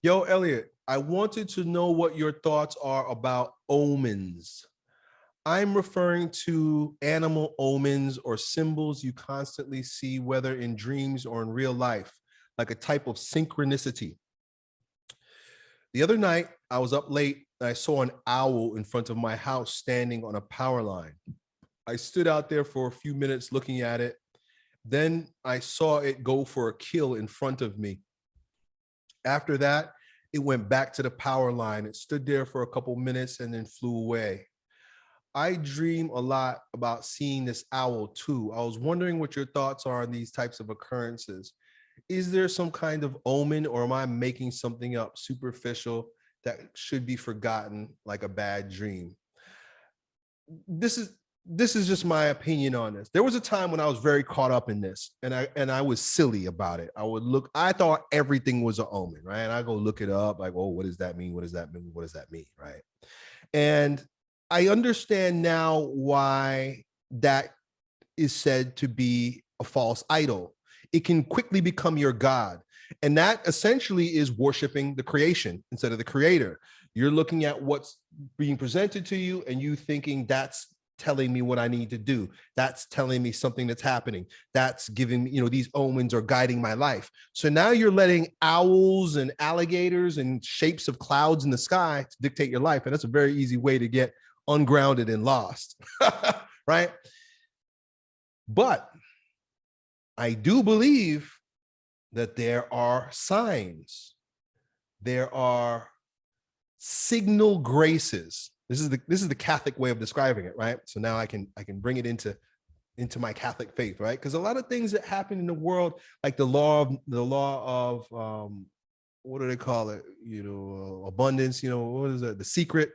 Yo, Elliot, I wanted to know what your thoughts are about omens. I'm referring to animal omens or symbols you constantly see, whether in dreams or in real life, like a type of synchronicity. The other night, I was up late and I saw an owl in front of my house standing on a power line. I stood out there for a few minutes looking at it. Then I saw it go for a kill in front of me. After that, it went back to the power line. It stood there for a couple minutes and then flew away. I dream a lot about seeing this owl too. I was wondering what your thoughts are on these types of occurrences. Is there some kind of omen or am I making something up superficial that should be forgotten like a bad dream? This is this is just my opinion on this. There was a time when I was very caught up in this and I and I was silly about it. I would look, I thought everything was an omen, right? And I go look it up, like, oh, what does that mean? What does that mean? What does that mean? Right. And I understand now why that is said to be a false idol. It can quickly become your God. And that essentially is worshiping the creation instead of the creator. You're looking at what's being presented to you and you thinking that's telling me what I need to do. That's telling me something that's happening. That's giving me, you know, these omens are guiding my life. So now you're letting owls and alligators and shapes of clouds in the sky to dictate your life. And that's a very easy way to get ungrounded and lost, right? But I do believe that there are signs, there are signal graces this is the this is the Catholic way of describing it, right? So now I can I can bring it into into my Catholic faith, right? Because a lot of things that happen in the world, like the law of the law of um, what do they call it? You know, uh, abundance. You know, what is it? The secret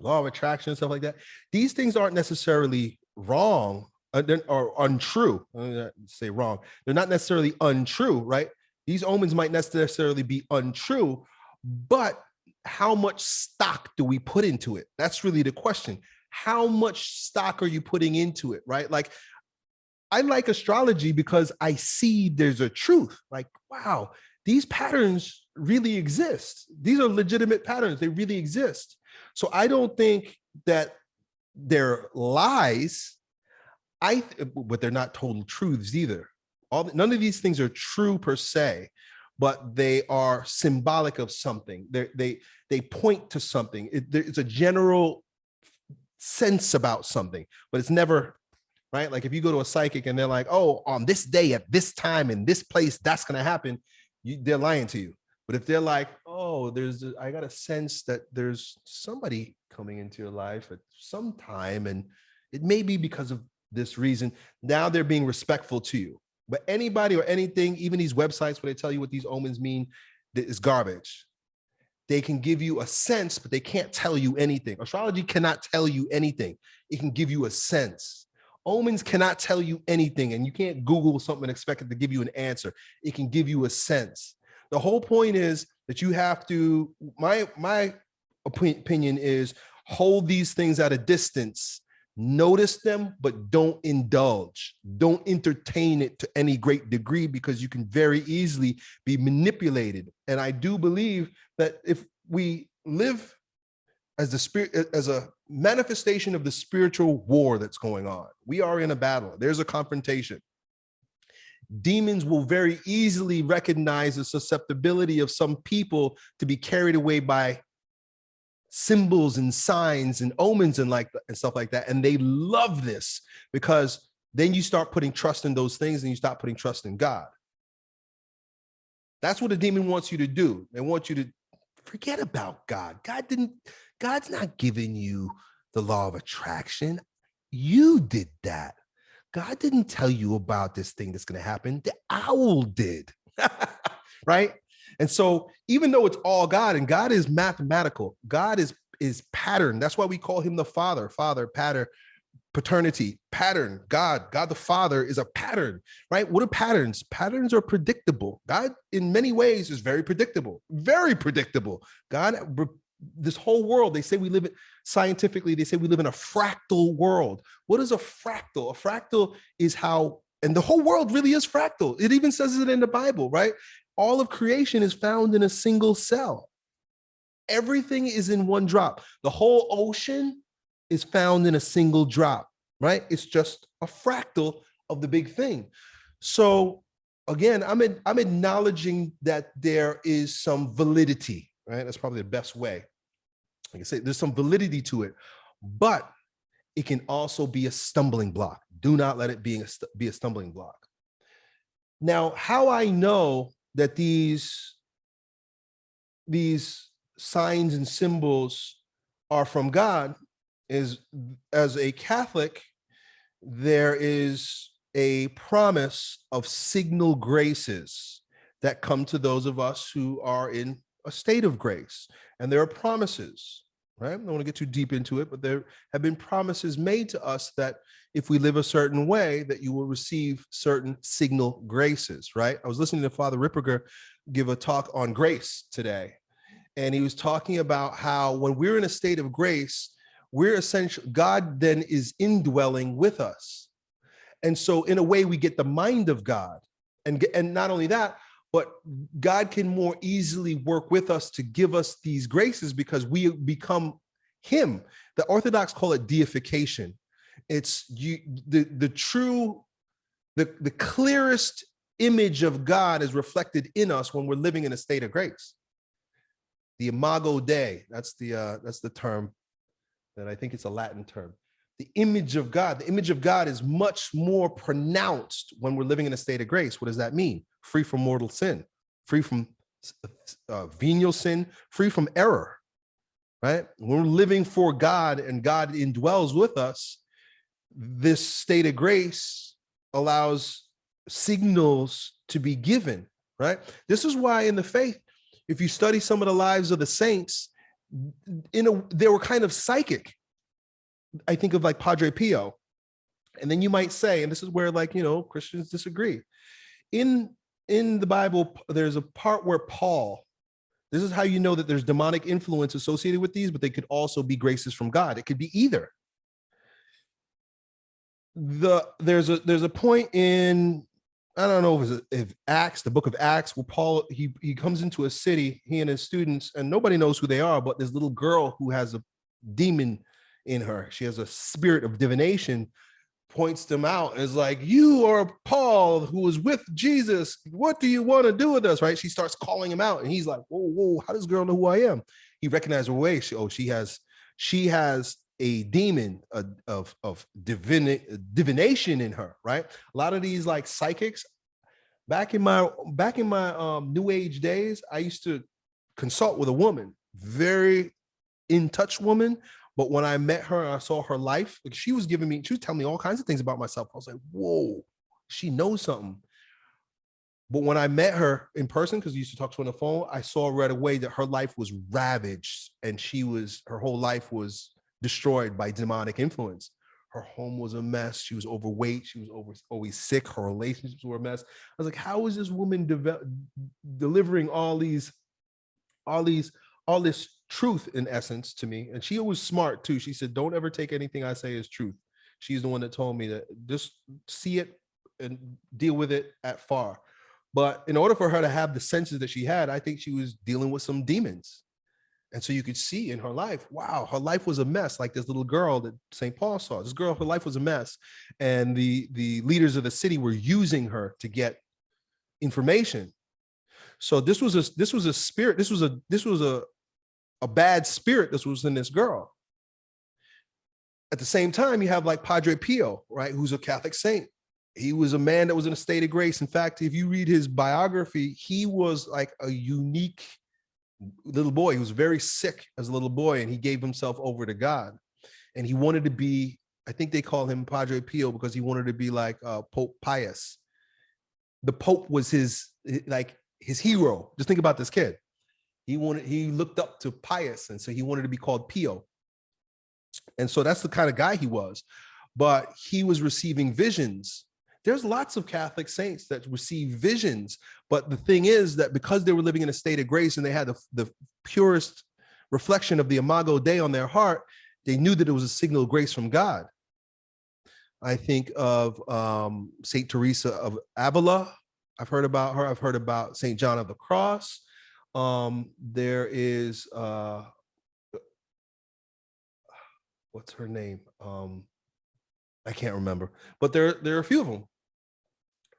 law of attraction, stuff like that. These things aren't necessarily wrong uh, or untrue. say wrong. They're not necessarily untrue, right? These omens might necessarily be untrue, but how much stock do we put into it? That's really the question. How much stock are you putting into it, right? Like, I like astrology because I see there's a truth. Like, wow, these patterns really exist. These are legitimate patterns. They really exist. So I don't think that they're lies. I, but they're not total truths either. All none of these things are true per se but they are symbolic of something. They're, they they point to something. It, it's a general sense about something, but it's never right. Like if you go to a psychic and they're like, "Oh, on this day at this time in this place, that's going to happen," you, they're lying to you. But if they're like, "Oh, there's I got a sense that there's somebody coming into your life at some time, and it may be because of this reason," now they're being respectful to you but anybody or anything, even these websites where they tell you what these omens mean, is garbage. They can give you a sense, but they can't tell you anything. Astrology cannot tell you anything. It can give you a sense. Omens cannot tell you anything, and you can't Google something and expect it to give you an answer. It can give you a sense. The whole point is that you have to, my, my opinion is hold these things at a distance notice them, but don't indulge. Don't entertain it to any great degree because you can very easily be manipulated. And I do believe that if we live as the spirit, as a manifestation of the spiritual war that's going on, we are in a battle. There's a confrontation. Demons will very easily recognize the susceptibility of some people to be carried away by symbols and signs and omens and like and stuff like that. And they love this because then you start putting trust in those things and you stop putting trust in God. That's what a demon wants you to do. They want you to forget about God. God didn't, God's not giving you the law of attraction. You did that. God didn't tell you about this thing that's going to happen. The owl did, right? And so even though it's all God and God is mathematical, God is is pattern. That's why we call him the father, father, pattern, paternity, pattern, God, God the Father is a pattern, right? What are patterns? Patterns are predictable. God in many ways is very predictable, very predictable. God, this whole world, they say we live it scientifically, they say we live in a fractal world. What is a fractal? A fractal is how and the whole world really is fractal. It even says it in the Bible, right? All of creation is found in a single cell. Everything is in one drop. The whole ocean is found in a single drop, right? It's just a fractal of the big thing. So again, I'm, I'm acknowledging that there is some validity, right? That's probably the best way. Like I say, there's some validity to it, but it can also be a stumbling block. Do not let it be a, be a stumbling block. Now, how I know that these, these signs and symbols are from God is as a Catholic, there is a promise of signal graces that come to those of us who are in a state of grace. And there are promises, right? I don't want to get too deep into it, but there have been promises made to us that if we live a certain way, that you will receive certain signal graces, right? I was listening to Father Ripperger give a talk on grace today. And he was talking about how when we're in a state of grace, we're essentially, God then is indwelling with us. And so in a way, we get the mind of God. And, and not only that, but God can more easily work with us to give us these graces because we become him. The Orthodox call it deification. It's you, the, the true, the, the clearest image of God is reflected in us when we're living in a state of grace. The imago Dei, that's the, uh, that's the term that I think it's a Latin term the image of God. The image of God is much more pronounced when we're living in a state of grace. What does that mean? Free from mortal sin, free from uh, venial sin, free from error, right? When we're living for God and God indwells with us, this state of grace allows signals to be given, right? This is why in the faith, if you study some of the lives of the saints, in a, they were kind of psychic I think of like Padre Pio. And then you might say, and this is where like, you know, Christians disagree. In, in the Bible, there's a part where Paul, this is how you know that there's demonic influence associated with these, but they could also be graces from God. It could be either. The there's a there's a point in I don't know if it's if Acts, the book of Acts, where Paul he he comes into a city, he and his students, and nobody knows who they are, but this little girl who has a demon in her. She has a spirit of divination, points them out is like, you are Paul who was with Jesus. What do you want to do with us? Right. She starts calling him out and he's like, whoa, whoa, how does girl know who I am? He recognized her way. She, oh, she has, she has a demon of, of, divin, divination in her. Right. A lot of these like psychics back in my, back in my um, new age days, I used to consult with a woman, very in touch woman but when I met her and I saw her life, like she was giving me, she was telling me all kinds of things about myself. I was like, whoa, she knows something. But when I met her in person, because we used to talk to her on the phone, I saw right away that her life was ravaged and she was, her whole life was destroyed by demonic influence. Her home was a mess. She was overweight. She was over, always sick. Her relationships were a mess. I was like, how is this woman delivering all these, all these, all this truth in essence to me. And she was smart too. She said, don't ever take anything I say as truth. She's the one that told me that just see it and deal with it at far. But in order for her to have the senses that she had, I think she was dealing with some demons. And so you could see in her life, wow, her life was a mess. Like this little girl that St. Paul saw. This girl, her life was a mess. And the, the leaders of the city were using her to get information. So this was a this was a spirit, this was a this was a, a bad spirit that was in this girl. At the same time, you have like Padre Pio, right, who's a Catholic saint. He was a man that was in a state of grace. In fact, if you read his biography, he was like a unique little boy. He was very sick as a little boy and he gave himself over to God. And he wanted to be, I think they call him Padre Pio because he wanted to be like uh, Pope Pius. The Pope was his, like his hero. Just think about this kid. He wanted, he looked up to Pius, and so he wanted to be called Pio. And so that's the kind of guy he was. But he was receiving visions. There's lots of Catholic saints that receive visions. But the thing is that because they were living in a state of grace and they had the, the purest reflection of the Imago Dei on their heart, they knew that it was a signal of grace from God. I think of um, Saint Teresa of Avila, I've heard about her. I've heard about St. John of the Cross. Um, there is uh, what's her name? Um, I can't remember, but there there are a few of them.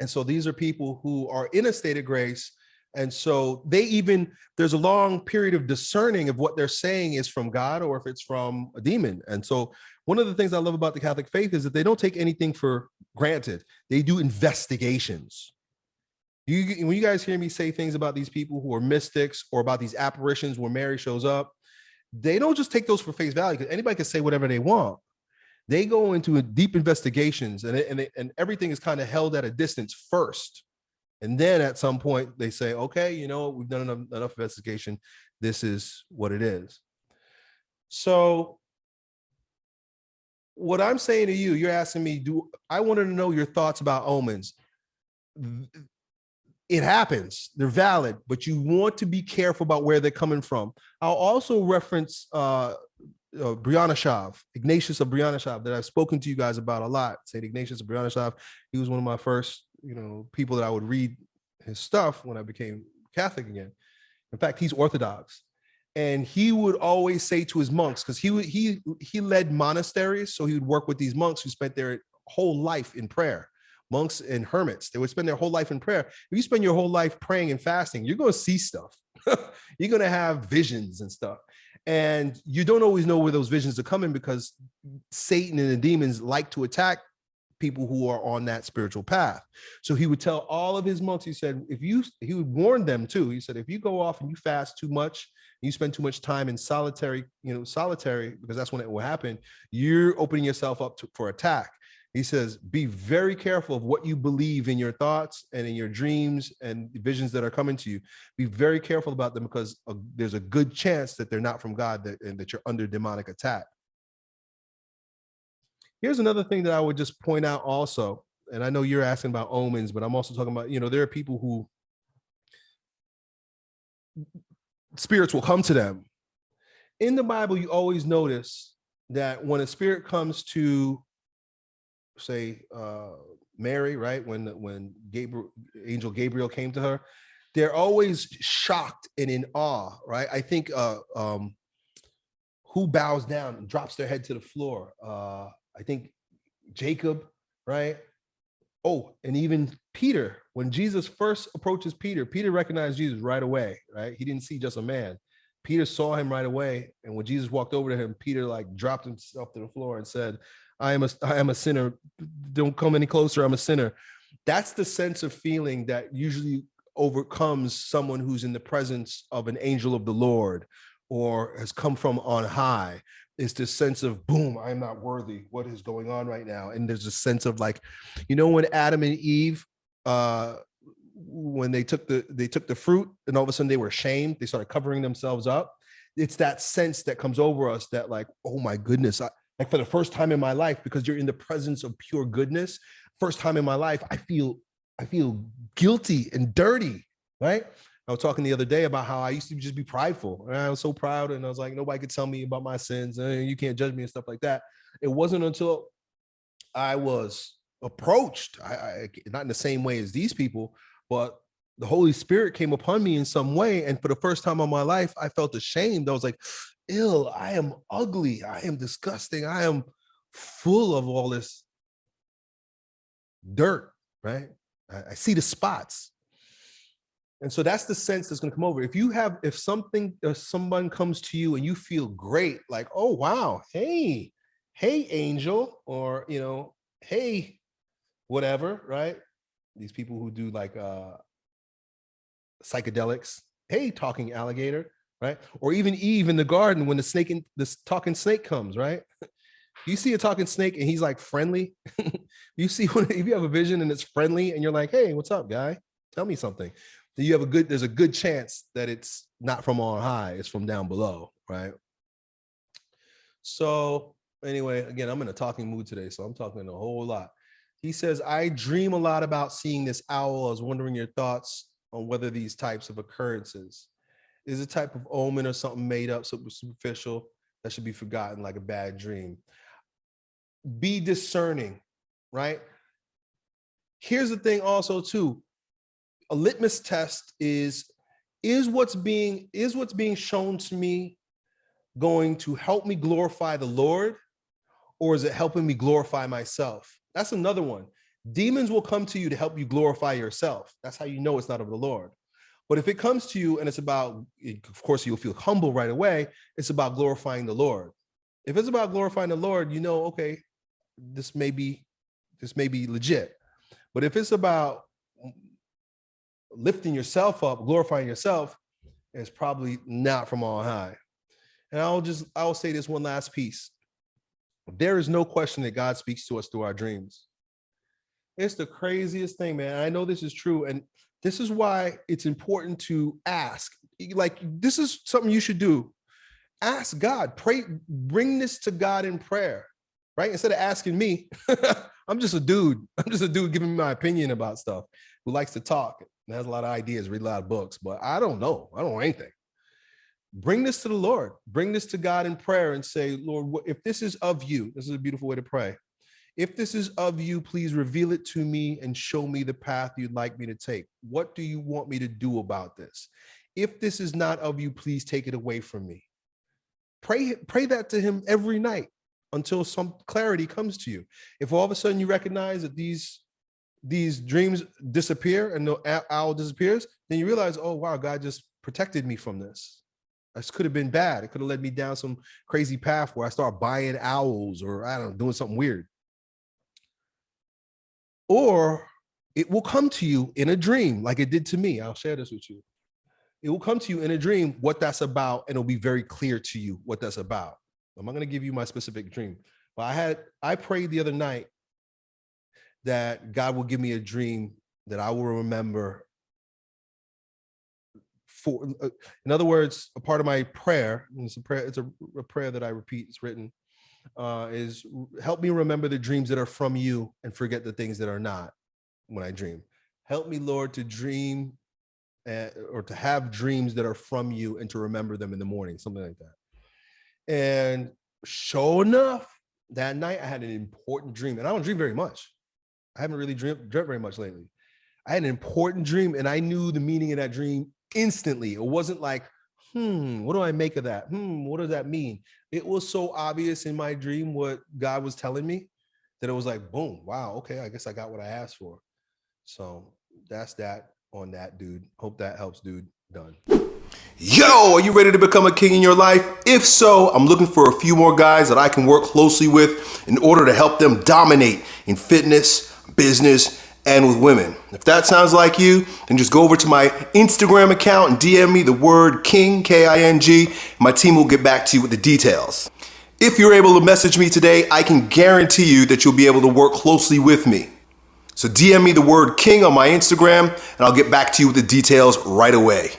And so these are people who are in a state of grace. And so they even there's a long period of discerning of what they're saying is from God or if it's from a demon. And so one of the things I love about the Catholic faith is that they don't take anything for granted. They do investigations. You, when you guys hear me say things about these people who are mystics or about these apparitions where Mary shows up, they don't just take those for face value because anybody can say whatever they want. They go into deep investigations and, and, and everything is kind of held at a distance first. And then at some point they say, okay, you know, we've done enough, enough investigation. This is what it is. So what I'm saying to you, you're asking me, do I wanted to know your thoughts about omens? It happens, they're valid, but you want to be careful about where they're coming from. I'll also reference uh, uh, Ignatius of Brianashov, that I've spoken to you guys about a lot. Saint Ignatius of Brianashov, he was one of my first, you know, people that I would read his stuff when I became Catholic again. In fact, he's Orthodox, and he would always say to his monks, because he he he led monasteries, so he would work with these monks who spent their whole life in prayer. Monks and hermits, they would spend their whole life in prayer. If you spend your whole life praying and fasting, you're going to see stuff. you're going to have visions and stuff. And you don't always know where those visions are coming because Satan and the demons like to attack people who are on that spiritual path. So he would tell all of his monks, he said, if you, he would warn them too. He said, if you go off and you fast too much, you spend too much time in solitary, you know, solitary, because that's when it will happen, you're opening yourself up to, for attack. He says, be very careful of what you believe in your thoughts and in your dreams and visions that are coming to you. Be very careful about them because uh, there's a good chance that they're not from God that, and that you're under demonic attack. Here's another thing that I would just point out also, and I know you're asking about omens, but I'm also talking about, you know, there are people who spirits will come to them. In the Bible, you always notice that when a spirit comes to say uh, Mary, right? When when Gabriel, angel Gabriel came to her, they're always shocked and in awe, right? I think uh, um, who bows down and drops their head to the floor? Uh, I think Jacob, right? Oh, and even Peter, when Jesus first approaches Peter, Peter recognized Jesus right away, right? He didn't see just a man. Peter saw him right away. And when Jesus walked over to him, Peter like dropped himself to the floor and said, I am a I am a sinner. Don't come any closer. I'm a sinner. That's the sense of feeling that usually overcomes someone who's in the presence of an angel of the Lord or has come from on high is this sense of boom i'm not worthy what is going on right now and there's a sense of like you know when adam and eve uh when they took the they took the fruit and all of a sudden they were ashamed they started covering themselves up it's that sense that comes over us that like oh my goodness I, like for the first time in my life because you're in the presence of pure goodness first time in my life i feel i feel guilty and dirty right? I was talking the other day about how i used to just be prideful and i was so proud and i was like nobody could tell me about my sins and you can't judge me and stuff like that. It wasn't until i was approached I, I not in the same way as these people but the Holy Spirit came upon me in some way. And for the first time in my life, I felt ashamed. I was like, ill, I am ugly, I am disgusting, I am full of all this dirt, right? I, I see the spots. And so that's the sense that's going to come over. If you have, if something, if someone comes to you and you feel great, like, oh, wow, hey, hey, angel, or, you know, hey, whatever, right? These people who do like uh psychedelics, hey, talking alligator, right? Or even Eve in the garden when the snake and this talking snake comes, right? You see a talking snake and he's like friendly. you see when if you have a vision and it's friendly and you're like, hey, what's up, guy? Tell me something. Then you have a good, there's a good chance that it's not from on high, it's from down below, right? So anyway, again, I'm in a talking mood today, so I'm talking a whole lot. He says, I dream a lot about seeing this owl. I was wondering your thoughts on whether these types of occurrences is a type of omen or something made up, super superficial that should be forgotten like a bad dream. Be discerning, right? Here's the thing also too, a litmus test is is what's being is what's being shown to me going to help me glorify the Lord or is it helping me glorify myself? That's another one. Demons will come to you to help you glorify yourself. That's how you know it's not of the Lord. But if it comes to you and it's about, of course, you'll feel humble right away. It's about glorifying the Lord. If it's about glorifying the Lord, you know, okay, this may be, this may be legit. But if it's about lifting yourself up, glorifying yourself, it's probably not from on high. And I'll just, I'll say this one last piece. There is no question that God speaks to us through our dreams. It's the craziest thing, man. I know this is true. And this is why it's important to ask. Like, this is something you should do. Ask God, pray, bring this to God in prayer, right? Instead of asking me, I'm just a dude. I'm just a dude giving my opinion about stuff who likes to talk and has a lot of ideas, read a lot of books, but I don't know. I don't know anything. Bring this to the Lord. Bring this to God in prayer and say, Lord, if this is of you, this is a beautiful way to pray. If this is of you, please reveal it to me and show me the path you'd like me to take. What do you want me to do about this? If this is not of you, please take it away from me. Pray, pray that to him every night until some clarity comes to you. If all of a sudden you recognize that these these dreams disappear and the owl disappears, then you realize, oh, wow, God just protected me from this. This could have been bad. It could have led me down some crazy path where I start buying owls or I don't know, doing something weird or it will come to you in a dream like it did to me. I'll share this with you. It will come to you in a dream what that's about, and it'll be very clear to you what that's about. I'm not going to give you my specific dream, but I had I prayed the other night that God will give me a dream that I will remember. For, uh, in other words, a part of my prayer, it's a prayer, it's a, a prayer that I repeat, it's written, uh, is help me remember the dreams that are from you and forget the things that are not when I dream. Help me, Lord, to dream uh, or to have dreams that are from you and to remember them in the morning, something like that. And sure enough, that night I had an important dream and I don't dream very much. I haven't really dreamt, dreamt very much lately. I had an important dream and I knew the meaning of that dream instantly. It wasn't like, hmm, what do I make of that? Hmm, what does that mean? It was so obvious in my dream what God was telling me that it was like, boom, wow, okay, I guess I got what I asked for. So that's that on that, dude. Hope that helps, dude. Done. Yo, are you ready to become a king in your life? If so, I'm looking for a few more guys that I can work closely with in order to help them dominate in fitness, business, and with women. If that sounds like you, then just go over to my Instagram account and DM me the word King, K-I-N-G, my team will get back to you with the details. If you're able to message me today, I can guarantee you that you'll be able to work closely with me. So DM me the word King on my Instagram and I'll get back to you with the details right away.